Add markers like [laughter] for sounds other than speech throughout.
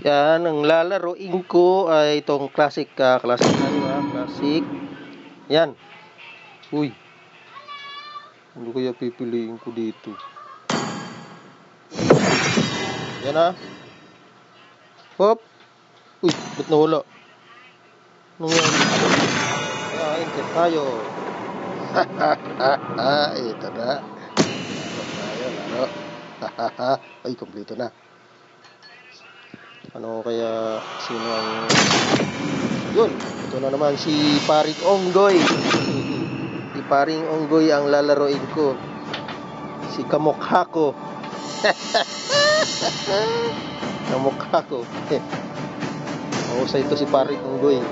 Yan, ang lalaroin ko ay itong classic, ah, classic ano ah, classic. Yan. Uy. Ano kaya pipiliin ko dito? Yan ah. Hop. Uy, ba't nawala? Anong yan? Ah, enter tayo. [laughs] Ito na. Laro tayo, laro. Ay, kompleto na. Ano kaya sino ang yun ito na naman si paring Onggoy. [laughs] Si paring Onggoy ang lalaroin ko. Si kamukha ko. [laughs] Kamukha ko. [laughs] Mahusay ito si paring Onggoy.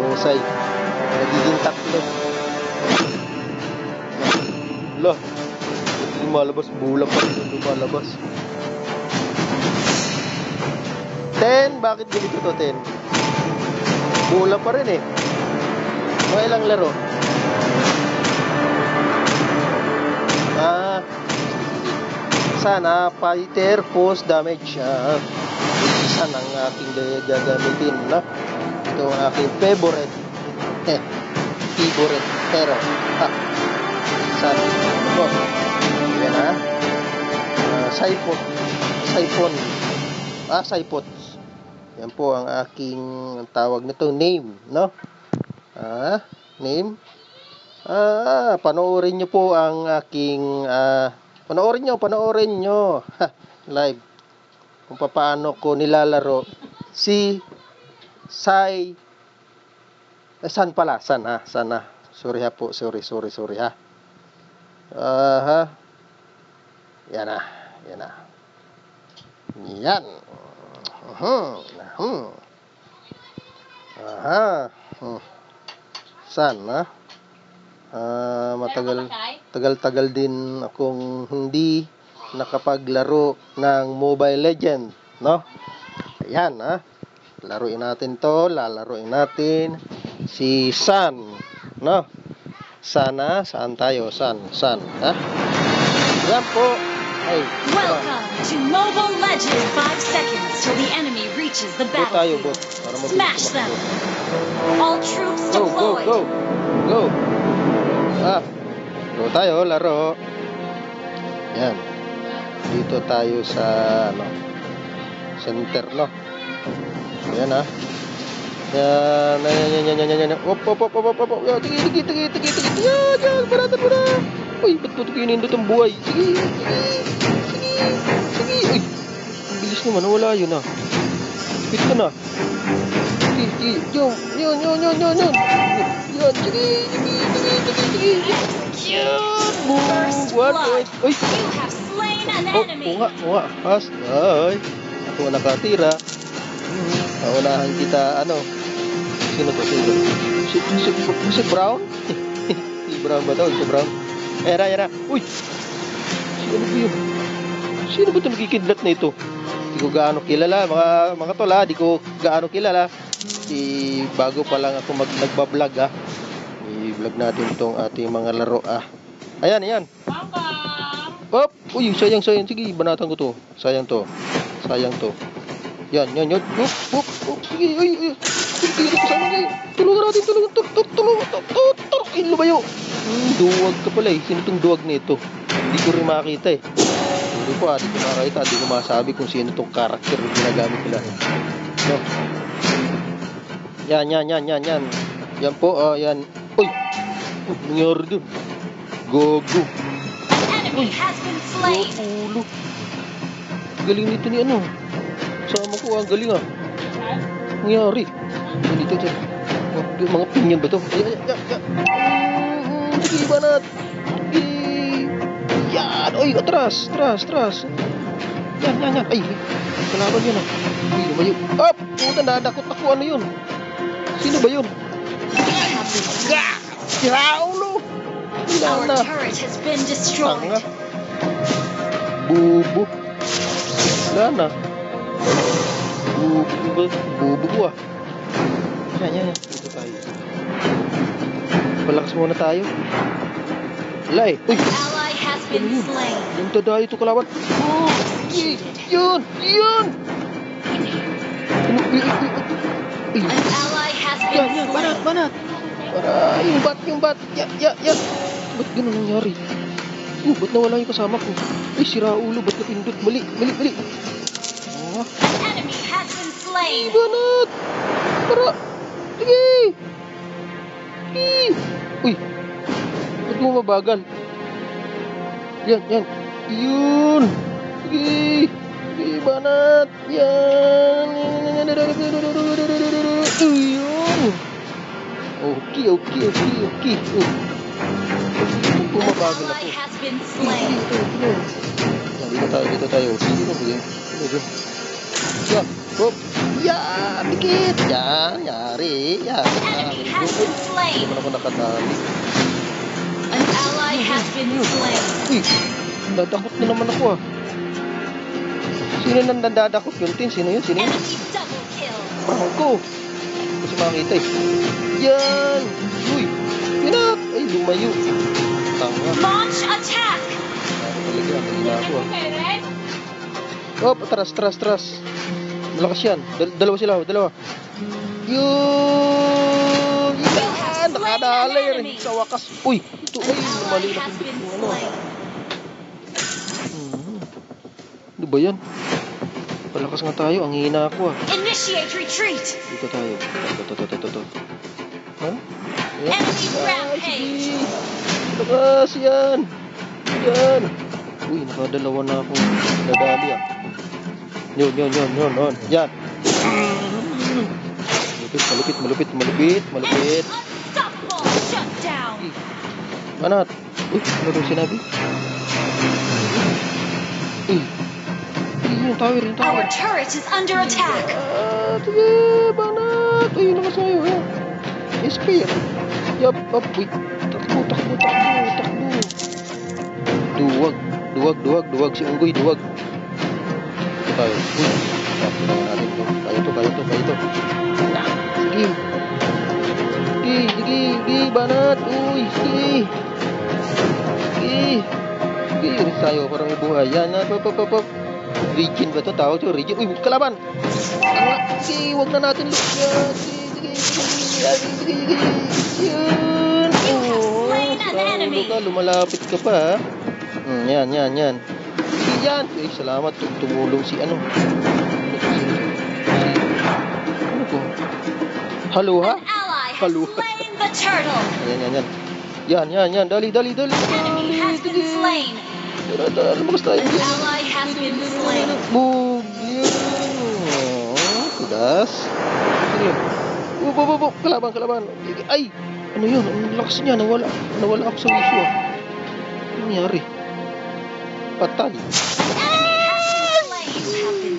Mahusay. Nagiging tatlo. Lah lumalabas bulang pa. Rin lumalabas 10, bakit ganito to 10? Bula pa rin eh. Mga ilang laro? Ah, sana fighter post damage. Ah, isa ng aking ga- gagamitin na. Ito ang aking favorite. Eh, favorite. Pero, ha. Sana. Oh, yan ha. Ah, siphon. Siphon. Ah, siphon. Yan po ang aking ang tawag nito name, no? Ah, name. Ah, panoorin niyo po ang aking ah, panoorin niyo, panoorin niyo live kung paano ko nilalaro si Sai eh, san pala, san ha, san ha. Sorry ha po, sorry, sorry, sorry ha. Ah, ha. Yan na, yan na. Yan. Uh-huh. Hmm. Aha. Hmm. Sana. Ah, matagal tagal-tagal din akong hindi nakapaglaro ng Mobile Legend, no? Ayan, ha. Laruin natin 'to, lalaruin natin si San, no? Sana, saan tayo? San, San, ha? Yan po. Welcome to Mobile Legends! Five seconds till the enemy reaches the Go battlefield. Smash them! All troops Go, go, deployed! go. Go. Ah. Go tayo, laro. Yan. Dito tayo sa, ano, center, no? Yan, ah. Yan, yan, yan, yan, yan, yan, yan. Op, op, op, op, op, op, tigi, tigi, tigi, tigi, tigi. Yan, yan, baratan mo na. Uy, ba't pinindot ang buhay? Sige, sige, sige. Uy, ang bilis naman, wala yun, ah. Na. Sige, sige, yun, yun, yun, yun, yun, yun. Yan, sige, sige, sige, sige, sige. Yan, boom, one, an Oh, oo nga, oo nga. Pas, ay. Ako nakatira. Hmm, kita, ano. Sino to? Sino? Si, si, si Brown? [laughs] si Brown ba to? Si Brown? Era, era. Uy! Sino ba yun? Sino ba ito magkikidlat na ito? Di ko gaano kilala, mga, mga tol ha. Di ko gaano kilala. Si, bago pa lang ako mag, nagbablog ha. I-vlog natin itong ating mga laro ah. Ayan, ayan. Hop! Uy, sayang, sayang. Sige, banatan ko to. Sayang to. Sayang to. Yan, yan, yan. Hop, hop, hop. Sige, ay, ay. Tulungan natin, tulungan. Tul, tul, tulungan. Tul, tul, tul. Ay, lumayo. Duwag ka pala eh. Sino tong duwag nito? Hindi ko rin makita eh. Hindi ko ah, di ko makita. Di ko masabi kung sino tong karakter na ginagamit nila. No. Yan, yan, yan, yan, yan. Yan po, ah, yan. Uy! Uy, nangyari dun. Gogo. Slain! Ulo. Galing nito ni ano. Sama ko, ang galing ah. Nangyari. Dito, dyan. Mga pinyan ba to? Ay, ay, ay. Mm, Sige, banat. Sige. Yan. Oy, atras, atras, atras. Yan, yan, yan. Ay, kalaban yun ah. Uy, lumayo. Up! Puta, nadakot ako. Ano yun? Sino ba yun? Gah! Ya, ulo. Wala Our na. turret has been Tanga. destroyed! Bubo. Wala na. Bubo ba? Bubo ko ah. Palakas muna tayo. Wala eh. Uy! Yung dadayo ito kalaban. Oh! Yun! Yun! Yan, been yan, banat, banat. Para, yung bat, yung bat. Ya, ya, ya. Ba't ganun nangyari? Oh, ba't nawala yung kasama ko? Ay, sira ulo, ba't napindot? Mali, mali, mali. Banat. Para, sige. Sige. Uy, ba't mo mabagal? Yan, yan. Yun. Sige. Sige, banat. Yan. Yun. Okay, okay, okay, okay. Oh. Ba't bumabagal Ally ako? has been Ito, slain. ito, ito. Yan, Dito tayo, dito tayo. Sino ba yun? Sino ba yun? Yan. Hop. Yan. Dikit. Yan. Yari. Yan. Enemy Yari. has been Hindi slain. naman ako nakatali. An ally has been slain. Uy, dadakot na naman ako ah. Sino nang dadakot yun, Tin? Sino yun? Sino yun? Enemy double kill. Franco. Kasi makakita eh. Yan. Uy. Yun ah. Ay, lumayo. Tanga. Launch attack. Talaga, mahina ako ah. Hop, atras, atras, atras. Malakas yan. Dal- dalawa sila, dalawa. Yun! Yan! Nakadala yan. Sa wakas. Uy! Ito, ay, mali na pindot. Ano? Hmm. Ano ba yan? Palakas nga tayo. Ang hina ako ah. Initiate retreat. Dito tayo. Ito, ito, ito, ito, ito. Ha? Enemy rampage. Lakas yan. Yan. Uy, nakadalawa na ako. Nadali ah. Yun, yun, yun, yun, yun. Yan. Malupit, malupit, malupit, malupit, malupit. Manat. Uy, ano daw sinabi? Uy. Yung tower, yung tower. Our turret is under attack. Ah, sige, banat. Uy, naman sa'yo. Yan. Spear. Yup, up. Uy, takbo, takbo, takbo, takbo. Duwag, duwag, duwag, duwag. Si Unggoy, duwag. Ito tayo. Uy, tapos na natin to. Kaya to, kaya to, kaya to. Sige. Sige, sige, sige, banat. Uy, sige. Sige. Sige, rin tayo para may buhay. Yan, na, pop, pop, pop, pop. Region ba to? Tawag to, region. Uy, kalaban. Tanga. Sige, wag na natin look yan. Sige, sige, sige, sige, sige, sige. Yan. You have Oo, slain an sa enemy. ulo ka, lumalapit ka pa, ha? Hmm, yan, yan, yan. Sige, yan. Uy, salamat. Tum- Tumulong si ano. Ano to, sino to? Si- to? Halo, ha? An ally has Hello. slain the turtle. Yan, yan, yan. Yan, yan, yan. Dali, dali, dali. Dali. slain. Tara, tara. Lumakas tayo. An ally has been slain. Boom! Oh, Kudas. Ano yun? Boom. Kalaban, kalaban. Ay! Ano yun? Ang lakas niya. Nawala. Nawala ako sa wisyo. Ano nangyari?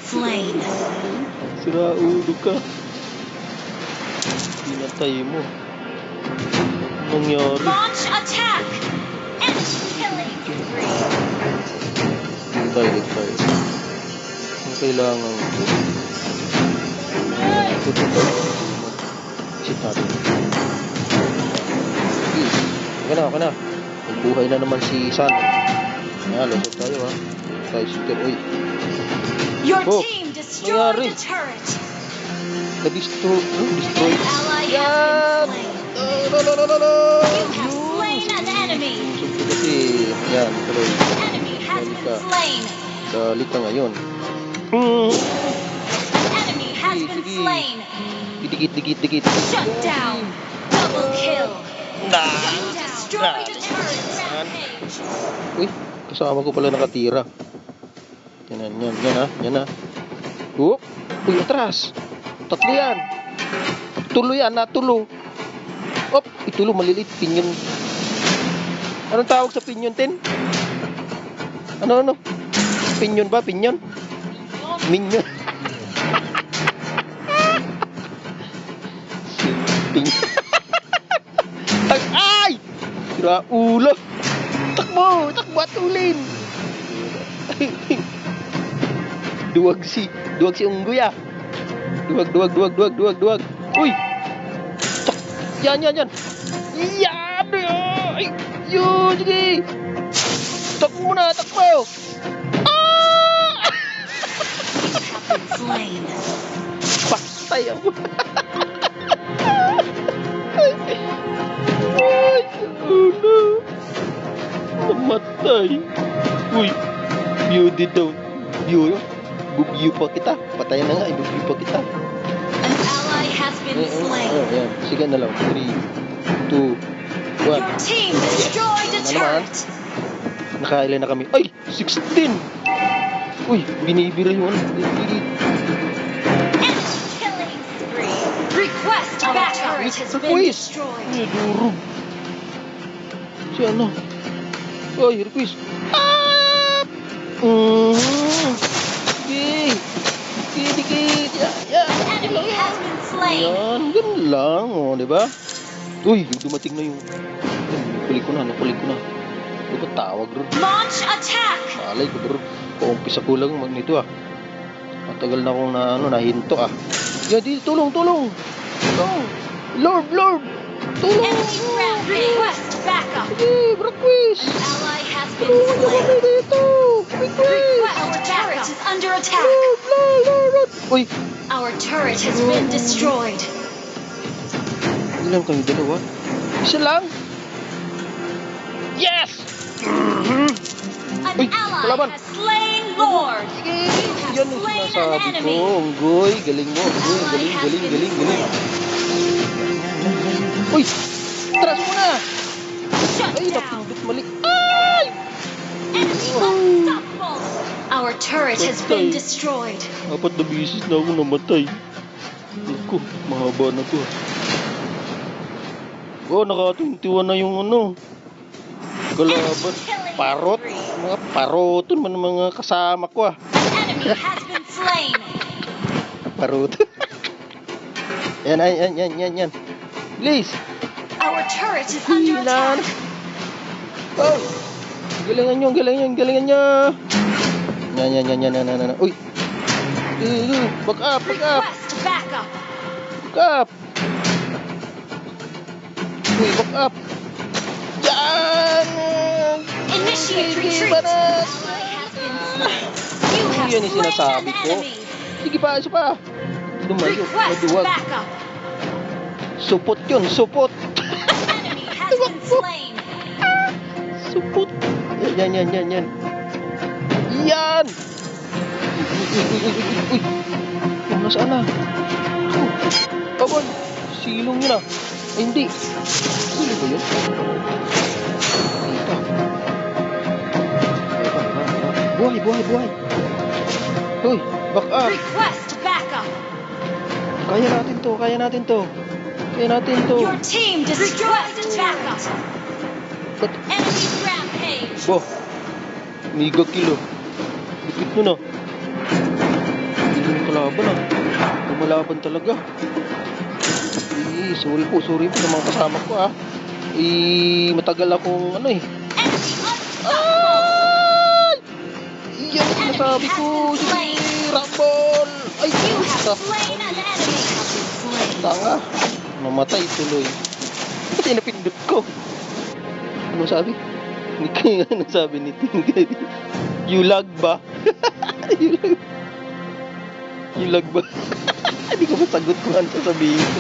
Slain. Sira ulo ka. Pinatay mo. Nangyari? Launch attack. Enemy killing spree. Tayo, tayo. Ang kailangan ko. Ito, ito. Isip natin. Sige.Aka na,aka na. May buhay na naman si San. Ayan, lusot tayo ha. Tayo si Ter. Uy, Your Oh, team destroyed the turret. na-destroy. Ano? Destroy. An ally Yan! has been slain. La, la, la, la, la. You have slain an enemy. Kasi. Yan, tuloy. Enemy has been slain. Dali ka ngayon. Enemy has been slain. Dikit, dikit, dikit. Shut down. Double kill. Nah. You destroyed the turret. Rampage. Uy, kasama ko pala nakatira. Yan, yan, yan, yan ha, yan ha. Whoop. Uy, atras. Tatlo yan. Tulo yan, natulo. Op, itulo, maliliit, pinyon. Anong tawag sa pinyon, Tin? Ano, ano? Pinyon ba? Pinyon? Minyon. [laughs] Pinyon. [laughs] Ay! Sira ulo. mo, takbatulin. duwag si, duwag si Ungguya. Duwag, duwag, duwag, duwag, duwag, duwag. Uy! Cak! Yan, yan, yan! Iya, bro. Yo, jadi. Tak mo na! Tak mo! Ah! Patay ako! oh no! Namatay. Uy, beauty daw. View, bubview pa kita. Patayan na nga, ibubview pa kita. An ally has been Eh, eh, slain. oh, yan. Sige na lang. 3, 2, 1. Your team destroyed a turret. Nakailan na kami. Ay! 16! Uy, binibira yung ano. Spree. Request backup. Turret has been destroyed. Ay, durog. Si ano? Ay, request. Ah! Mm. Sige, dikit. Ya, ya. Yan, ganun lang. O, di ba? Uy, dumating na yung... Ay, Nakulik ko na, nakulik ko na. Ano ba tawag ron? Launch attack. Malay ko bro. Paumpisa ko lang mag nito ah. Matagal na akong na, ano, nahinto ah. Yan, di, tulong, tulong. Tulong. Lord, Lord. Tulong. Enemy backup. Sige, Braquis. An ally has been oh, Tulungan kami slain. dito. Our turret is under oh, attack. Lord, Lord, Lord, Lord. Uy, Our turret has been destroyed. ilan kayo dalawa? Isa lang. Yes! An Uy, ally kalaban. has slain Lord. Sige, have yan yung slain an sinasabi ko. enemy. Unggoy, galing mo. Unggoy, galing, galing, galing, galing. Uy! Shut Ay, napindot mali. Ay! Our turret has been destroyed. Apat na bisis na ako namatay. Naku, mahaba na to. Oh, naka-21 na yung ano. Kalaban. Parot. Mga paroton man mga kasama ko ah. Parot. yan, yan, yan, yan, yan. Please. Our turret is under attack. Oh! Galingan nyo, galingan, galingan nyo! Yan, yan, yan, yan, yan, yan, yan. Uy! Uh, back up, back up, Request backup. back up! Uy, back up! Yan! Initiate retreat. have Yan yung sinasabi ko. Sige pa, isa pa! Request maduwag. Supot yun, supot! Slain. Supot! Yan, yan, yan, yan. Yan! Uy, uy, uy, uy, uy, uy. Oh, nasaan na? Abon! Silong yun ah. Ay, hindi. Silong ba yun? Kita. Buhay, buhay, buhay. Uy, back up. Request backup. Kaya natin to, kaya natin to. Kaya natin to. Your team destroyed backup. Enemy. Bo, mega kilo. Dikit mo na. Hindi mo kalaban ah. Lumalaban talaga. Eh, sorry po, sorry po sa mga kasama ko ah. Eh, matagal akong ano eh. Ay! Yan ang sinasabi ko. Sige, Rumble! Ay, puta. Tanga. Mamatay tuloy. Kasi napindot ko. Ano sabi? [laughs] Ni ano sabi ni Tingay? [laughs] You lag ba? [laughs] you lag. You lag ba? Hindi ko masagot kung ano sasabihin ko.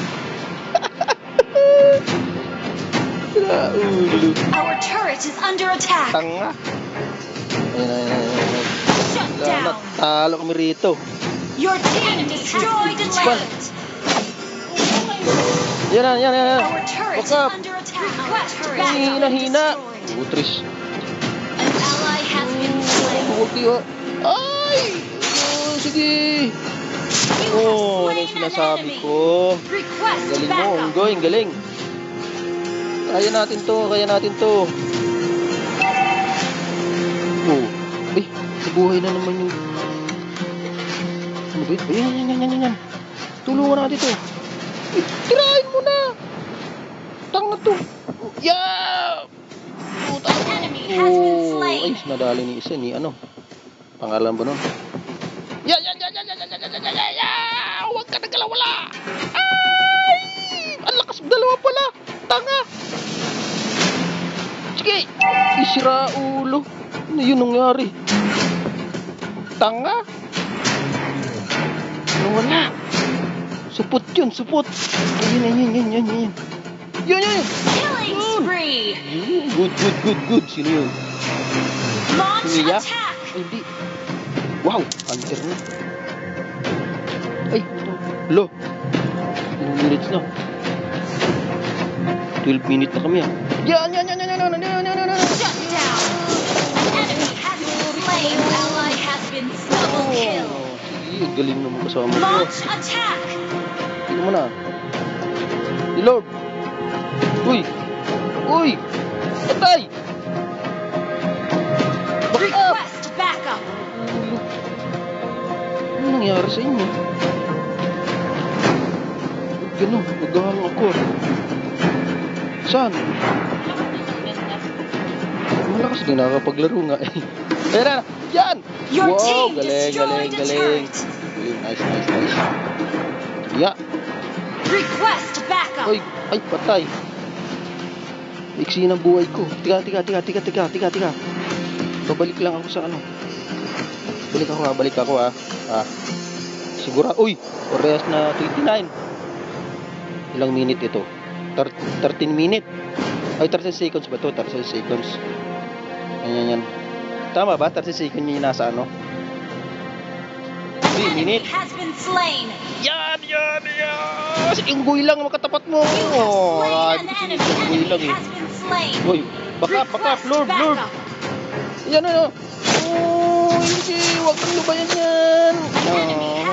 Sira ulo. Our turret is under attack. Tanga. Ayun, ayun, ayun. Shut down. Talo kami rito. Your team destroyed a turret. Yan yan, yan, yan. Our turret is under attack. Request Hina, backup. hina. Utris. An ally has been slain. Huwag kayo. Ay! Oh, sige. Oh, ano yung sinasabi ko? Request Galing mo. Unggoy, ang galing. Kaya natin to, kaya natin to. Oh, ay, nabuhay na naman yung... Ano ba yun? Ayan, yan, yan, yan, yan, yan. Tulungan natin to. Tirahin mo na! Tanga to. Oh, Yeah! Oh, slain. ay, nadali ni isa ni ano. Pangalan ba nun? Ya, ya, ya, ya, ya, ya, ya, ya, ya, ya, ya! Huwag ka nagkalawala! Ay! Ang lakas dalawa pala! Tanga! Sige! Isira ulo. Ano yun nangyari? Tanga! Nawala! Supot yun, supot. Ayun, ayun, yun, yun, yun. Yun, yun. Yun, Good, good, good, good. Sino yun? Launch Mia? attack. Ay, hindi. Wow, hunter na. Ay, lo. Ilang minutes na? 12 minutes na kami ah. Yan, yan, yan, yan, yan, yan, yan, yan, yan. Shut down. Enemy has been slain. Ally has been double kill. Oh, sige, ang galing naman kasama ko. Launch attack. Tingnan mo na. Reload. Uy! Uy! Patay! Back up! Request backup. Ano nangyari sa inyo? Ganun, naghahang ako. Saan? Malakas din nakakapaglaro nga eh. Tara, yan! Your wow, galing, galing, galing. Galing, nice, nice, nice. Yeah. Request backup. Ay, ay, patay. Iksi ng buhay ko. Tika, tika, tika, tika, tika, tika, tika. Babalik lang ako sa ano. Balik ako ha, balik ako ha. Ah. Sigura, uy, parehas na 29. Ilang minute ito? Thir- 13 minute. Ay, 30 seconds ba to? 30 seconds. Yan, yan. Tama ba? 30 seconds yung nasa ano? 3 Enemy minute. Yan, yan, yan! Kasi unggoy lang makatapat mo. Oh, unggoy ah, lang eh. Uy, baka, baka, floor, floor. Yan ano. Oh, hindi, huwag kang lubayan yan.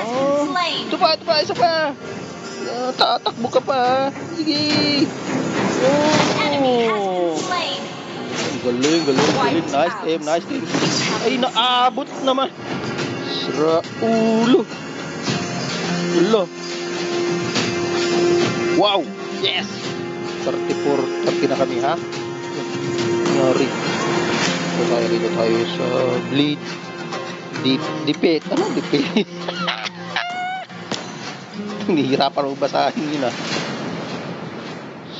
Oh. Ito pa, ito pa, isa pa. Uh, tatakbo ka pa. Sige. Oh. Galing, galing, galing. Nice aim, nice aim. Ay, naabot naman. Sra ulo. Ulo. Wow! Yes! 34, 30 na kami, ha? Nangyari. Dito tayo, dito tayo sa bleed. Deep, dipit. Ano dipit? [laughs] Nahihirapan mo basahin yun, ah.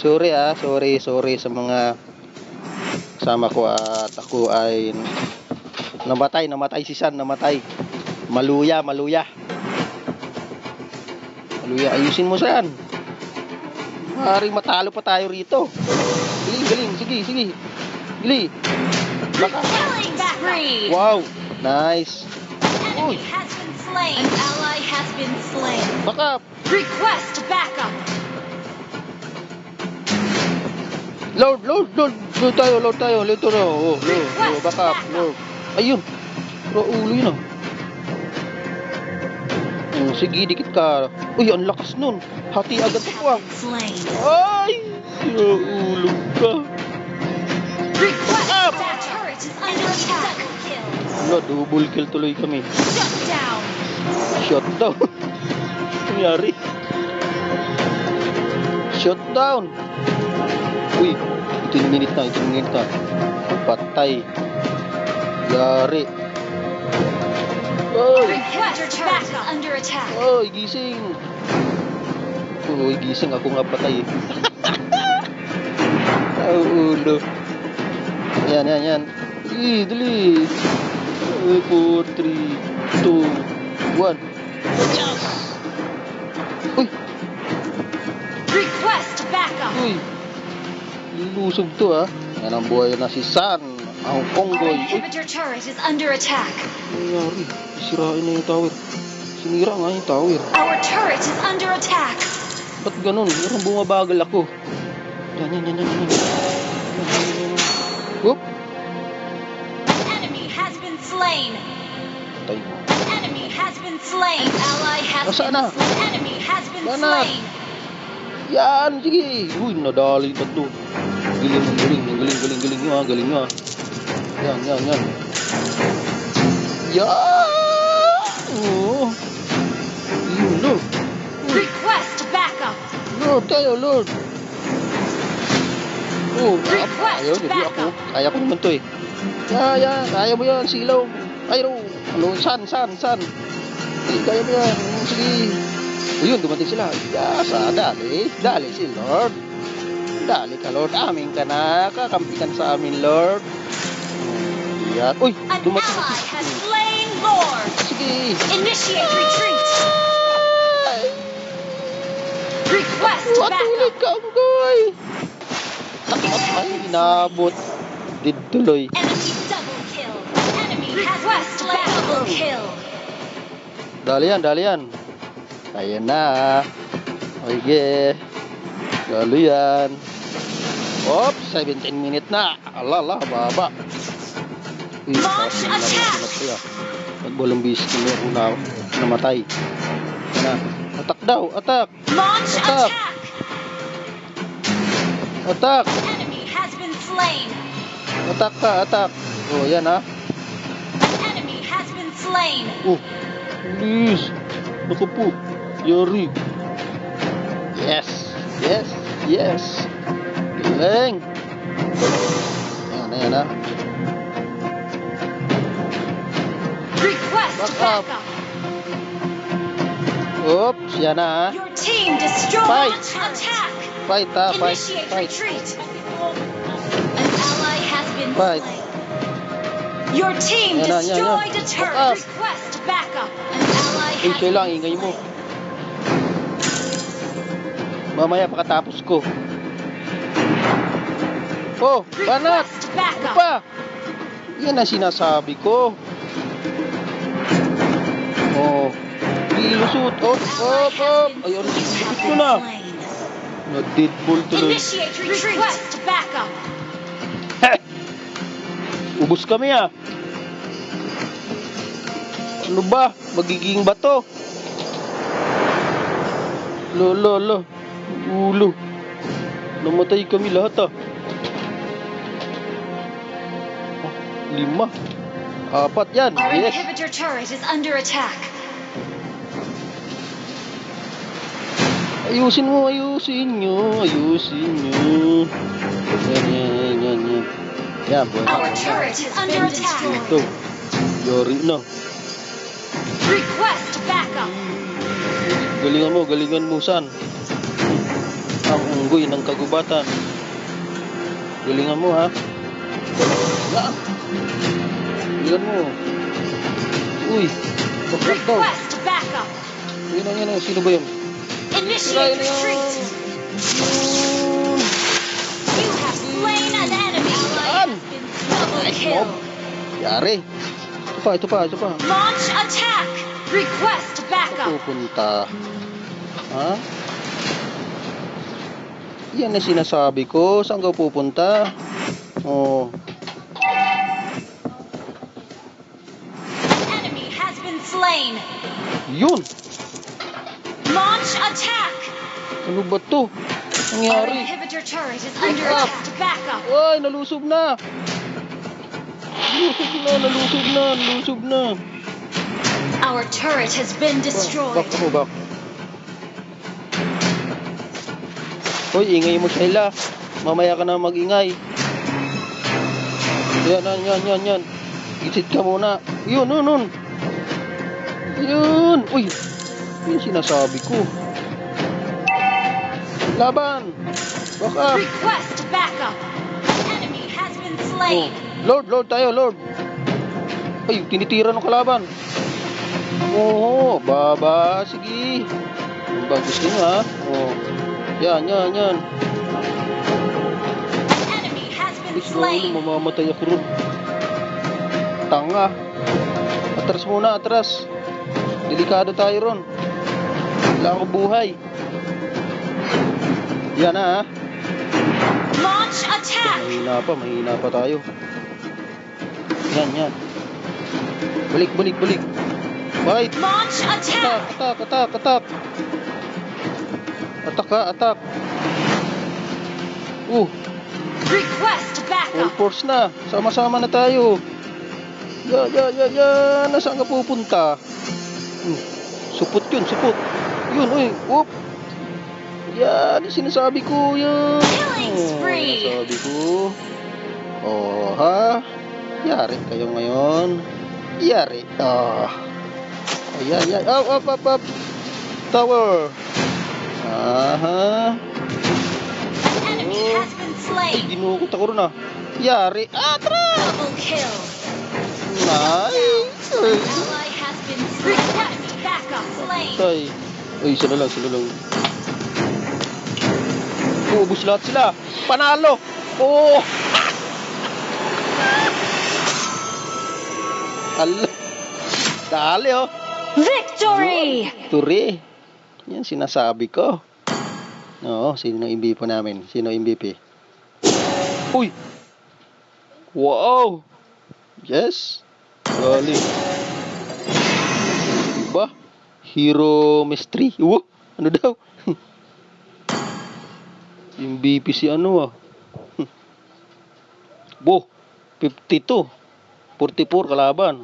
Sorry, ah. Sorry, sorry sa mga kasama ko at ako ay namatay, namatay si San, namatay. Maluya, maluya. Maluya, ayusin mo San. Maaaring matalo pa tayo rito. Galing, galing, sige, sige. Gili. Baka. Wow, nice. Slain. An ally has been slain. Baka, Request backup. Lord, Lord, Lord, Lord tayo, Lord tayo, Lord tayo. Oh, Lord, Lord, baka, Lord. Ayun. Pero ulo yun ah. Sige, dikit ka. Uy, ang lakas nun. Hati agad ako ah. Ay! Ulo ka. Up. Kill. Wala, double kill tuloy kami. Shut down. Shot down. Shot down. Uy, 18 minute na, 18 minute na. Patay. Yari. Ay! Request turret is under attack. Oy, gising. Uy, gising ako nga patay. eh. Ang ulo. Yan, yan, yan. Dali, dali. 4, 3, 2, 1. Yes! Uy, Request backup. uy. Lulusog to ah. Yan ang buhay na si San. Ang Our Konggoy. Uy, inhibitor turret is under attack. nangyari. Sirain na yung tower. Sinira nga yung tower. Our turret is under attack. Ba't ganun? Parang bumabagal ako. Yan, yan, yan, yan, yan. Whoop! Enemy has been slain. Tay mo. Enemy has been slain. Ally has Nasaan been slain. Enemy has been na? slain. Yan, sige. Uy, nadali tatlo. Galing, galing, galing, galing, galing nyo ha, galing nyo ha. Yan, yan, yan. Yan! Oo. Yun, Lord. Request backup. Lord, tayo, Lord. Oh, Request ayaw, hindi ako. Kaya ko naman to eh. Ya, ya, kaya mo yan, silaw. Ayro, ano, san, san, san. Eh, kaya mo yan, sige. Ayun, dumating sila. Yes, ah, dali, dali si Lord. Dali ka, Lord. Amin ka na. Kakampi ka sa amin, Lord. Yan. Uy, An dumating ally si... has slain Lord. Initiate retreat. Request backup. Inaabot. Dalian, dalian. Ayan na. Oige. Dalian. Oops, 17 minute na. Alah, alah, baba. Launch attack! Nagbolong bisis kami ako na namatay. Na. Atak daw, atak, Launch Attack. attack. Enemy has been slain. atak ka, atak. Oh, yan ha. Enemy has been slain. Oh, please. Naku po. Yari. Yes. Yes. Yes. Galing. Yan na, yan Request Back up. backup. Oops, yan na ha. Your team destroyed. Fight. Attack. Fight ha, fight, Initiate fight. retreat. An ally has been Fight. slain. Your team Yan na, yan, yan. destroyed a turret. up. Request backup. An ally has lang, been ingay mo. Mamaya pagkatapos ko. Oh, banat! Ano pa? Yan ang sinasabi ko. Ilusot. Oh, oh, oh. Ayun, lupit ko na. Na-deadpool tuloy. Initiate retreat. Request backup. [laughs] Ubus kami ah. Ano ba? Magiging bato. Lo, lo, lo. Ulo. Namatay kami lahat ah. Oh, lima. Apat yan. Our Yes. inhibitor turret is under attack. Ayusin mo, ayusin nyo. Ayusin nyo. Yan, yan, yan, yan. Yan, boy. Our turret is under attack. Ito. Yari na. Request backup. Galingan mo, galingan mo, san. Ang unggoy ng kagubatan. Galingan mo, ha? Galingan mo. Uy, bakit daw? Request backup. Yan ang ang, sino ba yun? Initiate retreat. You have slain an enemy. Saan? Double kill. Yari. Ito pa, ito pa, ito pa. Launch attack. Request backup. Pupunta. Ha? Yan ang sinasabi ko. Saan ka pupunta? Oh. Enemy has been slain. Yun! Launch attack. Ano ba to? Our Nangyari? inhibitor turret is under Backup. attack. Backup. Ay, nalusob na! Nalusob na, nalusob na, nalusob na. Our turret has been Back destroyed. ako, back. Hoy, ingay mo, Sheila. Mamaya ka na mag-ingay. Yan, yan, yan, yan, yan. Isit ka muna. Yun, yun, yun. Yun. Uy, yun sinasabi ko. Laban. Back up. Request backup. Enemy has been Oh. slain. Lord, Lord tayo, Lord. Ay, tinitira ng kalaban. Oo, baba. Sige. Ang ba gusto nyo, ha? Oo. Yan, yan, yan. Enemy has been Please, Lord, slain. mamamatay ako ron. Tanga. Atras muna, atras. Delikado tayo ron. Wala ako buhay. Yan na, ha? Launch attack. Mahina pa, mahina pa tayo. Yan, yan. Balik, balik, balik. Bite! Launch Attack, attack. attack, attack, attack. Attack ha, attack. Uh, Request full backup. force na. Sama-sama na tayo. Ya, ya, ya, ya. Nasaan ka pupunta? Hmm. Supot yun, supot. Yun, uy. Whoop. Yan, yung sinasabi ko. Yan. Killing spree. Sinasabi ko. Oh, ha? Yari kayo ngayon. Yari. Ah. Ayan, yan. Up, up, up, up. Tower. Aha. Been Ay, slain. ginukot ako ron ah. Yari. Ah, tara! Double kill. Nice! Ay, Isa na lang, na lang. Ubus lahat sila. Panalo. Oh. Ala. Dali oh. Victory! Turi. Yan sinasabi ko. Oo, sino MVP po namin? Sino MVP? Uy! Wow! Yes! Galing. Diba? Hero Mystery. Wow! Ano daw? [laughs] MVP si ano ah. Bo! 52. 44 kalaban.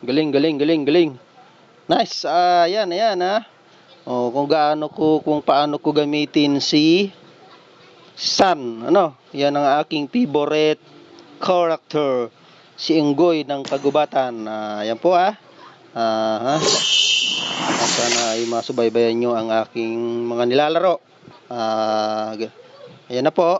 Galing, galing, galing, galing. Nice. Ah, yan, ayan ah. Oh, kung gaano ko kung paano ko gamitin si Sun, ano? Yan ang aking favorite character. Si Inggoy ng Kagubatan. Ah, yan po ah. Ah, ha? Sana ay masubaybayan nyo ang aking mga nilalaro. G- ayan na po.